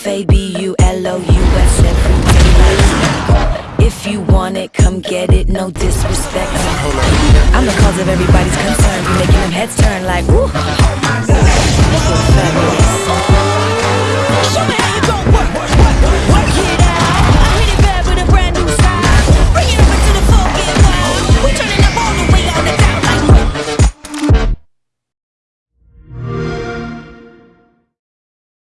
F A B U L O U S every day. If you want it, come get it. No disrespect. I'm the cause of everybody's concern. You making them heads turn like woo.